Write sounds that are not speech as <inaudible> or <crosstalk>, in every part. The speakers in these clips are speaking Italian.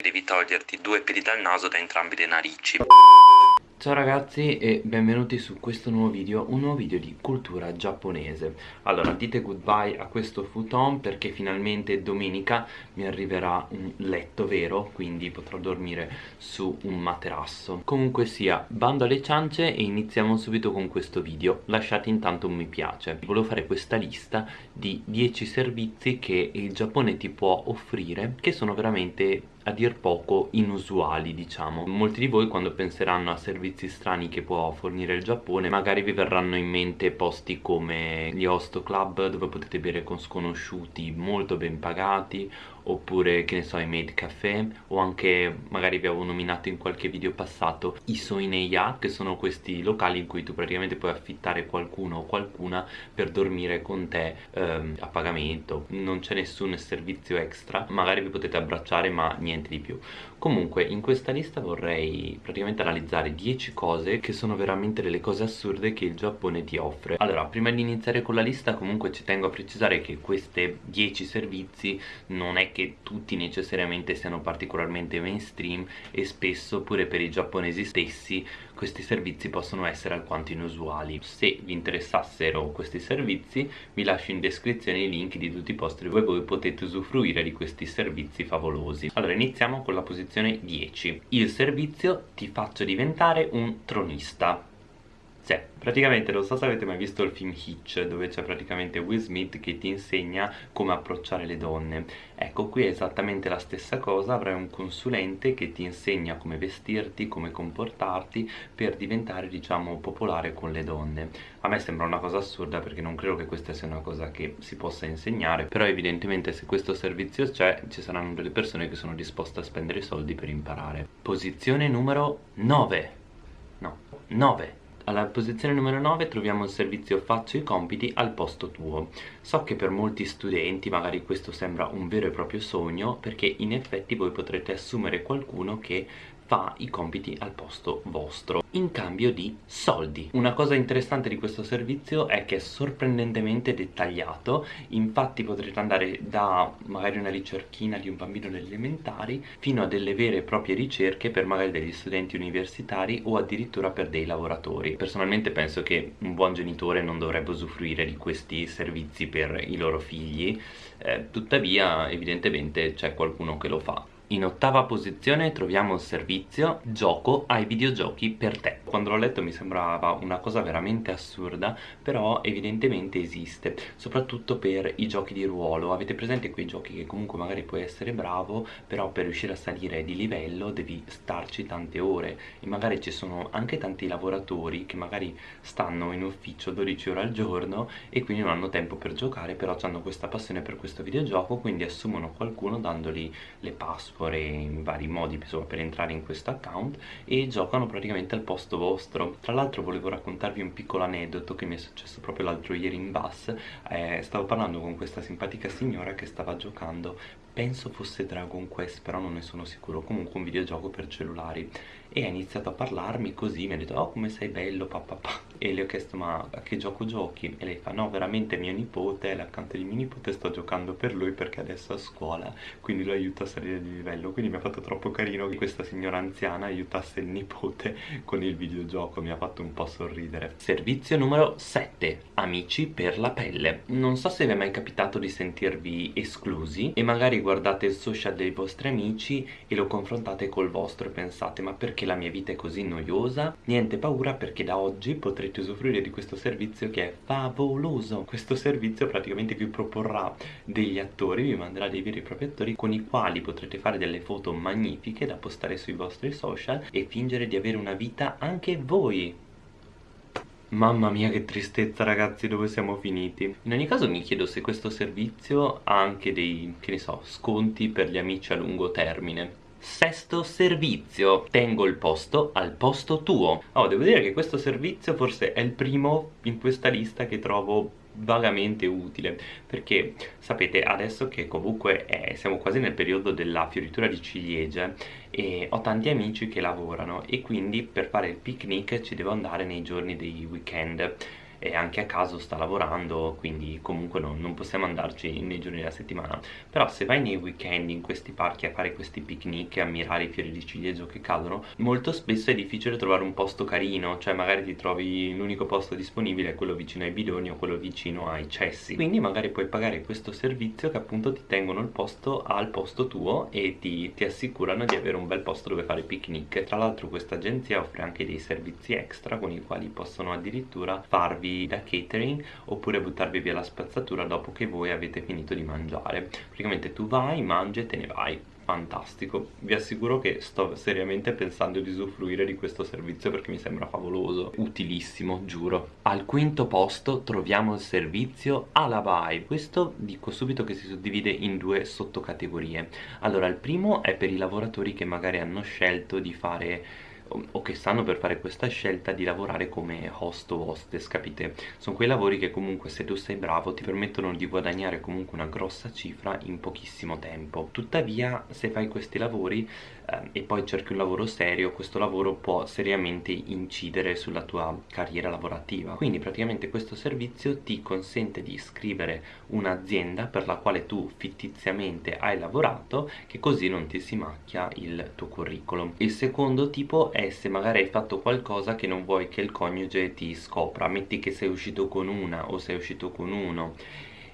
Devi toglierti due peli dal naso da entrambi le narici. Ciao ragazzi e benvenuti su questo nuovo video, un nuovo video di cultura giapponese. Allora dite goodbye a questo futon perché finalmente domenica mi arriverà un letto vero Quindi potrò dormire su un materasso. Comunque sia, bando alle ciance e iniziamo subito con questo video. Lasciate intanto un mi piace. Volevo fare questa lista di 10 servizi che il Giappone ti può offrire Che sono veramente a dir poco inusuali diciamo. Molti di voi quando penseranno a servizi strani che può fornire il Giappone magari vi verranno in mente posti come gli host club dove potete bere con sconosciuti molto ben pagati oppure che ne so i maid caffè o anche magari vi avevo nominato in qualche video passato i soineia che sono questi locali in cui tu praticamente puoi affittare qualcuno o qualcuna per dormire con te ehm, a pagamento. Non c'è nessun servizio extra magari vi potete abbracciare ma niente di più. Comunque in questa lista vorrei praticamente analizzare 10 cose che sono veramente delle cose assurde che il Giappone ti offre. Allora prima di iniziare con la lista comunque ci tengo a precisare che queste 10 servizi non è che che tutti necessariamente siano particolarmente mainstream e spesso pure per i giapponesi stessi questi servizi possono essere alquanto inusuali. Se vi interessassero questi servizi vi lascio in descrizione i link di tutti i posti dove voi potete usufruire di questi servizi favolosi. Allora iniziamo con la posizione 10 il servizio ti faccio diventare un tronista sì, praticamente non so se avete mai visto il film Hitch dove c'è praticamente Will Smith che ti insegna come approcciare le donne. Ecco qui è esattamente la stessa cosa avrai un consulente che ti insegna come vestirti, come comportarti per diventare diciamo popolare con le donne. A me sembra una cosa assurda perché non credo che questa sia una cosa che si possa insegnare però evidentemente se questo servizio c'è ci saranno delle persone che sono disposte a spendere soldi per imparare. Posizione numero 9 no, 9 alla posizione numero 9 troviamo il servizio faccio i compiti al posto tuo. So che per molti studenti magari questo sembra un vero e proprio sogno perché in effetti voi potrete assumere qualcuno che fa i compiti al posto vostro in cambio di soldi. Una cosa interessante di questo servizio è che è sorprendentemente dettagliato infatti potrete andare da magari una ricerchina di un bambino delle elementari fino a delle vere e proprie ricerche per magari degli studenti universitari o addirittura per dei lavoratori. Personalmente penso che un buon genitore non dovrebbe usufruire di questi servizi per i loro figli. Eh, tuttavia evidentemente c'è qualcuno che lo fa in ottava posizione troviamo il servizio gioco ai videogiochi per te. Quando l'ho letto mi sembrava una cosa veramente assurda Però evidentemente esiste Soprattutto per i giochi di ruolo. Avete presente quei giochi che comunque magari puoi essere bravo Però per riuscire a salire di livello devi starci tante ore. E magari ci sono anche tanti lavoratori che magari stanno in ufficio 12 ore al giorno E quindi non hanno tempo per giocare Però hanno questa passione per questo videogioco Quindi assumono qualcuno dandogli le password in vari modi insomma, per entrare in questo account e giocano praticamente al posto vostro. Tra l'altro volevo raccontarvi un piccolo aneddoto che mi è successo proprio l'altro ieri in bus. Eh, stavo parlando con questa simpatica signora che stava giocando. Penso fosse Dragon Quest però non ne sono sicuro. Comunque un videogioco per cellulari e ha iniziato a parlarmi così mi ha detto oh come sei bello papà e le ho chiesto ma a che gioco giochi? E lei fa no veramente mio nipote l'accanto di mio nipote sto giocando per lui perché adesso è a scuola quindi lo aiuto a salire di livello. Quindi mi ha fatto troppo carino che questa signora anziana aiutasse il nipote <laughs> con il videogioco mi ha fatto un po' sorridere. Servizio numero 7 amici per la pelle. Non so se vi è mai capitato di sentirvi esclusi e magari guardate il social dei vostri amici e lo confrontate col vostro e pensate ma perché la mia vita è così noiosa? Niente paura perché da oggi potrete usufruire di questo servizio che è favoloso. Questo servizio praticamente vi proporrà degli attori, vi manderà dei veri e propri attori con i quali potrete fare delle foto magnifiche da postare sui vostri social e fingere di avere una vita anche voi. Mamma mia che tristezza ragazzi dove siamo finiti? In ogni caso mi chiedo se questo servizio ha anche dei, che ne so, sconti per gli amici a lungo termine Sesto servizio, tengo il posto al posto tuo. Oh, devo dire che questo servizio forse è il primo in questa lista che trovo vagamente utile perché sapete adesso che comunque è, siamo quasi nel periodo della fioritura di ciliegie e ho tanti amici che lavorano e quindi per fare il picnic ci devo andare nei giorni dei weekend e anche a caso sta lavorando quindi comunque non, non possiamo andarci nei giorni della settimana. Però se vai nei weekend in questi parchi a fare questi picnic e ammirare i fiori di ciliegio che cadono molto spesso è difficile trovare un posto carino cioè magari ti trovi l'unico posto disponibile quello vicino ai bidoni o quello vicino ai cessi. Quindi magari puoi pagare questo servizio che appunto ti tengono il posto al posto tuo e ti, ti assicurano di avere un bel posto dove fare picnic. Tra l'altro questa agenzia offre anche dei servizi extra con i quali possono addirittura farvi da catering oppure buttarvi via la spazzatura dopo che voi avete finito di mangiare. Praticamente tu vai, mangi e te ne vai. Fantastico. Vi assicuro che sto seriamente pensando di usufruire di questo servizio perché mi sembra favoloso. Utilissimo giuro. Al quinto posto troviamo il servizio Alabai. Questo dico subito che si suddivide in due sottocategorie. Allora il primo è per i lavoratori che magari hanno scelto di fare o che stanno per fare questa scelta di lavorare come host o hostess, capite? Sono quei lavori che comunque se tu sei bravo ti permettono di guadagnare comunque una grossa cifra in pochissimo tempo. Tuttavia se fai questi lavori eh, e poi cerchi un lavoro serio, questo lavoro può seriamente incidere sulla tua carriera lavorativa. Quindi praticamente questo servizio ti consente di iscrivere un'azienda per la quale tu fittiziamente hai lavorato che così non ti si macchia il tuo curriculum. Il secondo tipo è se magari hai fatto qualcosa che non vuoi che il coniuge ti scopra, metti che sei uscito con una o sei uscito con uno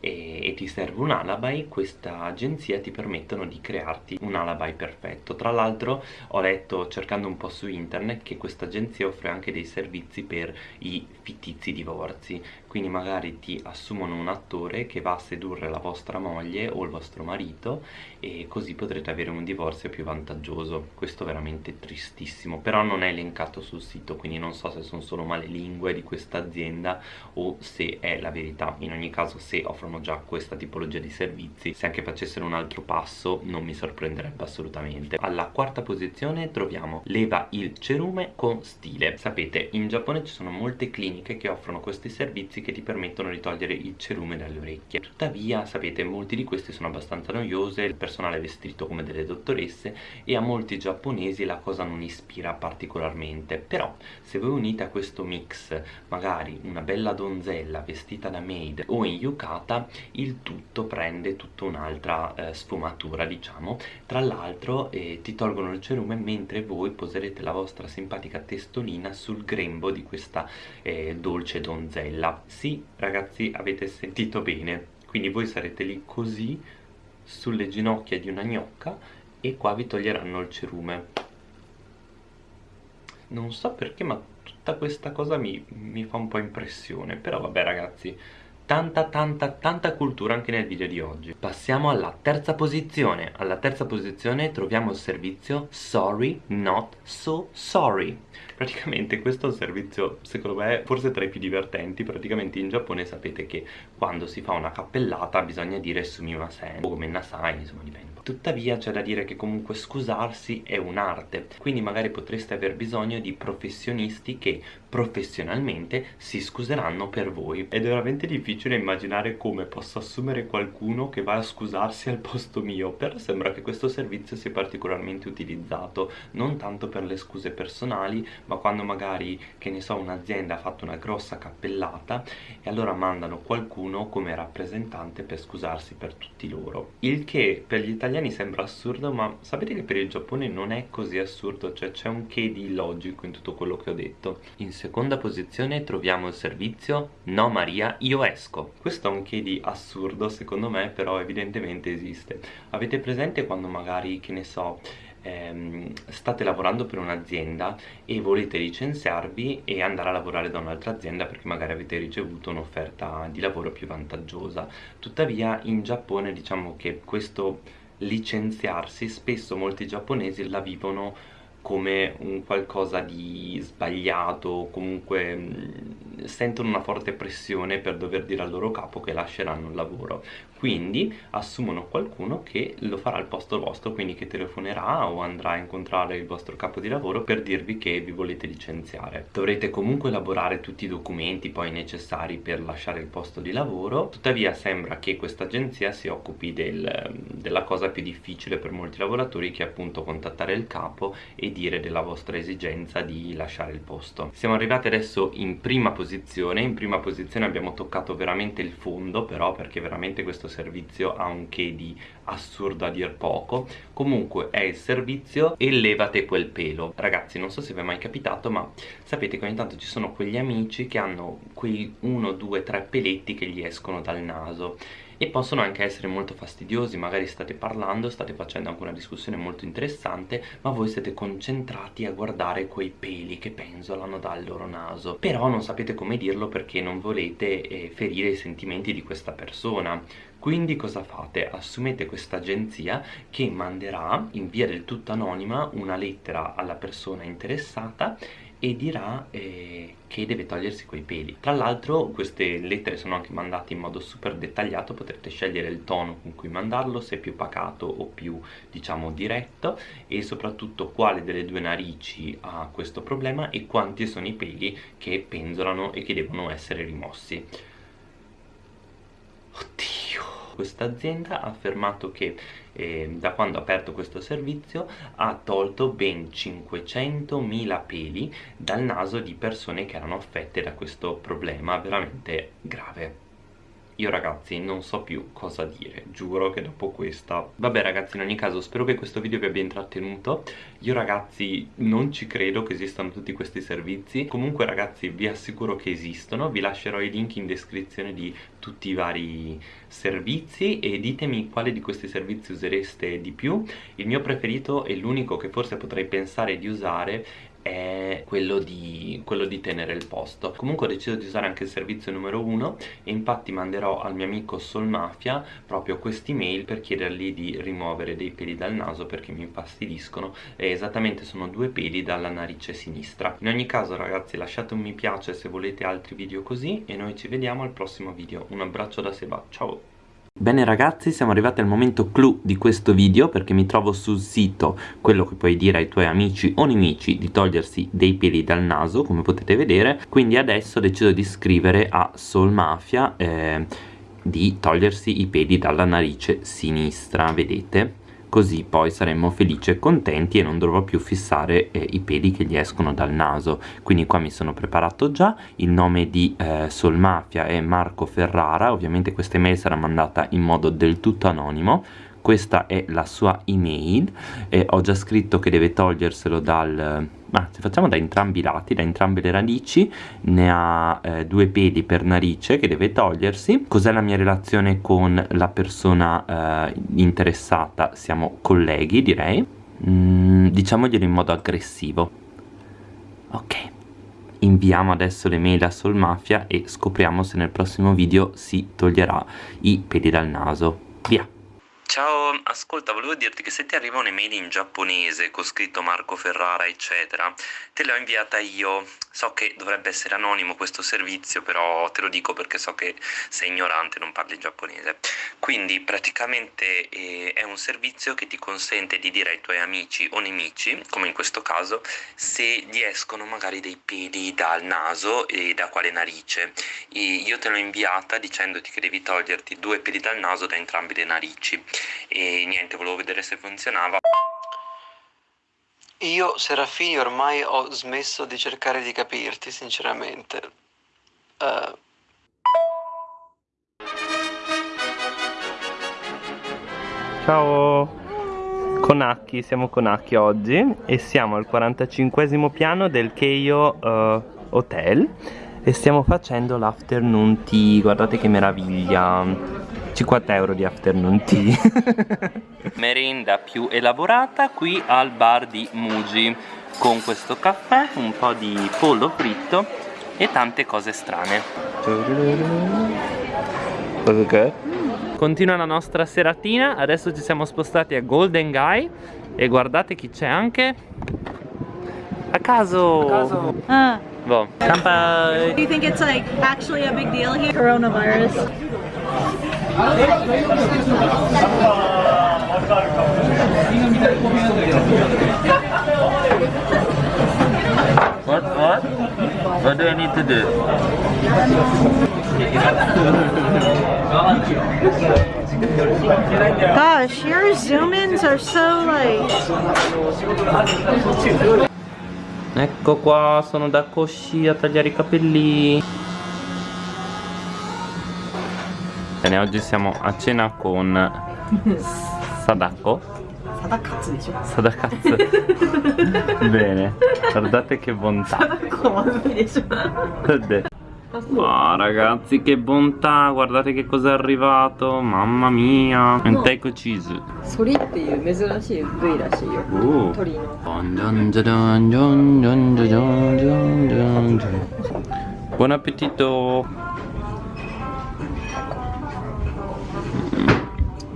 e, e ti serve un alibi, questa agenzia ti permettono di crearti un alibi perfetto. Tra l'altro ho letto cercando un po' su internet che questa agenzia offre anche dei servizi per i fittizi divorzi, quindi magari ti assumono un attore che va a sedurre la vostra moglie o il vostro marito e così potrete avere un divorzio più vantaggioso. Questo è veramente tristissimo, però non è elencato sul sito, quindi non so se sono solo male lingue di questa azienda o se è la verità. In ogni caso se offrono già questa tipologia di servizi se anche facessero un altro passo non mi sorprenderebbe assolutamente alla quarta posizione troviamo leva il cerume con stile sapete in Giappone ci sono molte cliniche che offrono questi servizi che ti permettono di togliere il cerume dalle orecchie. Tuttavia sapete molti di questi sono abbastanza noiose il personale è vestito come delle dottoresse e a molti giapponesi la cosa non ispira particolarmente. Però se voi unite a questo mix magari una bella donzella vestita da maid o in yukata il tutto prende tutta un'altra eh, sfumatura diciamo. Tra l'altro eh, ti tolgono il cerume mentre voi poserete la vostra simpatica testolina sul grembo di questa eh, dolce donzella sì ragazzi avete sentito bene. Quindi voi sarete lì così sulle ginocchia di una gnocca e qua vi toglieranno il cerume. Non so perché ma tutta questa cosa mi, mi fa un po' impressione. Però vabbè ragazzi tanta tanta tanta cultura anche nel video di oggi. Passiamo alla terza posizione. Alla terza posizione troviamo il servizio sorry not so sorry. Praticamente questo è un servizio secondo me forse tra i più divertenti. Praticamente in Giappone sapete che quando si fa una cappellata bisogna dire sumimasen o come nasai insomma dipende. Tuttavia c'è da dire che comunque scusarsi è un'arte. Quindi magari potreste aver bisogno di professionisti che professionalmente si scuseranno per voi. Ed è veramente difficile immaginare come posso assumere qualcuno che va a scusarsi al posto mio però sembra che questo servizio sia particolarmente utilizzato non tanto per le scuse personali ma quando magari che ne so un'azienda ha fatto una grossa cappellata e allora mandano qualcuno come rappresentante per scusarsi per tutti loro. Il che per gli italiani sembra assurdo ma sapete che per il Giappone non è così assurdo cioè c'è un che di logico in tutto quello che ho detto. In seconda posizione troviamo il servizio No Maria io esco. Questo è un che di assurdo secondo me però evidentemente esiste. Avete presente quando magari che ne so ehm, state lavorando per un'azienda e volete licenziarvi e andare a lavorare da un'altra azienda perché magari avete ricevuto un'offerta di lavoro più vantaggiosa? Tuttavia in Giappone diciamo che questo licenziarsi spesso molti giapponesi la vivono come un qualcosa di sbagliato, comunque mh, sentono una forte pressione per dover dire al loro capo che lasceranno il lavoro. Quindi assumono qualcuno che lo farà al posto vostro, quindi che telefonerà o andrà a incontrare il vostro capo di lavoro per dirvi che vi volete licenziare. Dovrete comunque elaborare tutti i documenti poi necessari per lasciare il posto di lavoro, tuttavia sembra che questa agenzia si occupi del, della cosa più difficile per molti lavoratori che è appunto contattare il capo e dire della vostra esigenza di lasciare il posto. Siamo arrivati adesso in prima posizione. In prima posizione abbiamo toccato veramente il fondo però perché veramente questo servizio ha un che di assurdo a dir poco. Comunque è il servizio e levate quel pelo. Ragazzi non so se vi è mai capitato ma sapete che ogni tanto ci sono quegli amici che hanno quei 1, 2, 3 peletti che gli escono dal naso e possono anche essere molto fastidiosi magari state parlando, state facendo anche una discussione molto interessante ma voi siete concentrati a guardare quei peli che penzolano dal loro naso però non sapete come dirlo perché non volete eh, ferire i sentimenti di questa persona quindi cosa fate? Assumete questa agenzia che manderà in via del tutto anonima una lettera alla persona interessata e dirà eh, che deve togliersi quei peli. Tra l'altro queste lettere sono anche mandate in modo super dettagliato potrete scegliere il tono con cui mandarlo se più pacato o più diciamo diretto e soprattutto quale delle due narici ha questo problema e quanti sono i peli che penzolano e che devono essere rimossi. Oddio questa azienda ha affermato che eh, da quando ha aperto questo servizio ha tolto ben 500.000 peli dal naso di persone che erano affette da questo problema veramente grave io ragazzi non so più cosa dire, giuro che dopo questa... Vabbè ragazzi in ogni caso spero che questo video vi abbia intrattenuto. Io ragazzi non ci credo che esistano tutti questi servizi. Comunque ragazzi vi assicuro che esistono. Vi lascerò i link in descrizione di tutti i vari servizi E ditemi quale di questi servizi usereste di più. Il mio preferito e l'unico che forse potrei pensare di usare è quello di, quello di tenere il posto. Comunque ho deciso di usare anche il servizio numero 1 e infatti manderò al mio amico Solmafia proprio quest'email per chiedergli di rimuovere dei peli dal naso perché mi infastidiscono. E esattamente sono due peli dalla narice sinistra. In ogni caso ragazzi lasciate un mi piace se volete altri video così e noi ci vediamo al prossimo video. Un abbraccio da Seba. Ciao Bene ragazzi siamo arrivati al momento clou di questo video perché mi trovo sul sito quello che puoi dire ai tuoi amici o nemici di togliersi dei peli dal naso come potete vedere. Quindi adesso ho deciso di scrivere a Soul Mafia eh, di togliersi i peli dalla narice sinistra vedete così poi saremmo felici e contenti e non dovrò più fissare eh, i peli che gli escono dal naso. Quindi qua mi sono preparato già il nome di eh, Solmafia è Marco Ferrara. Ovviamente questa email sarà mandata in modo del tutto anonimo questa è la sua email e ho già scritto che deve toglierselo dal se facciamo da entrambi i lati, da entrambe le radici, ne ha eh, due peli per narice che deve togliersi. Cos'è la mia relazione con la persona eh, interessata? Siamo colleghi, direi. Mm, diciamoglielo in modo aggressivo. Ok. Inviamo adesso le mail a Solmafia e scopriamo se nel prossimo video si toglierà i peli dal naso. Via! Ciao, ascolta, volevo dirti che se ti arriva un'email in giapponese con scritto Marco Ferrara, eccetera, te l'ho inviata io. So che dovrebbe essere anonimo questo servizio, però te lo dico perché so che sei ignorante non parli giapponese. Quindi praticamente eh, è un servizio che ti consente di dire ai tuoi amici o nemici, come in questo caso, se gli escono magari dei peli dal naso e da quale narice. E io te l'ho inviata dicendoti che devi toglierti due peli dal naso da entrambi le narici e niente volevo vedere se funzionava io Serafini ormai ho smesso di cercare di capirti sinceramente. Uh... Ciao. Con Acchi, siamo con Acchi oggi e siamo al 45 piano del Keio uh, Hotel e stiamo facendo l'afternoon tea, guardate che meraviglia 50 euro di afternoon tea <laughs> merenda più elaborata qui al bar di Muji con questo caffè, un po' di pollo fritto e tante cose strane okay. continua la nostra seratina adesso ci siamo spostati a Golden Guy e guardate chi c'è anche a caso, a caso. Ah. Boh. Do you think it's like actually a big deal here? Coronavirus. What? What? What do I need to do? Gosh, your zoom ins are so like. Ecco qua, sono da Koshi a tagliare i capelli. Bene, oggi siamo a cena con Sadako. Sadakatsu. <laughs> Bene, guardate che bontà. Vabbè. Ah ragazzi che bontà, guardate che cosa è arrivato, mamma mia. Menteiko cheese. ソリっていう珍しい部位らしいよ Uh. 鳥の Buon appetito!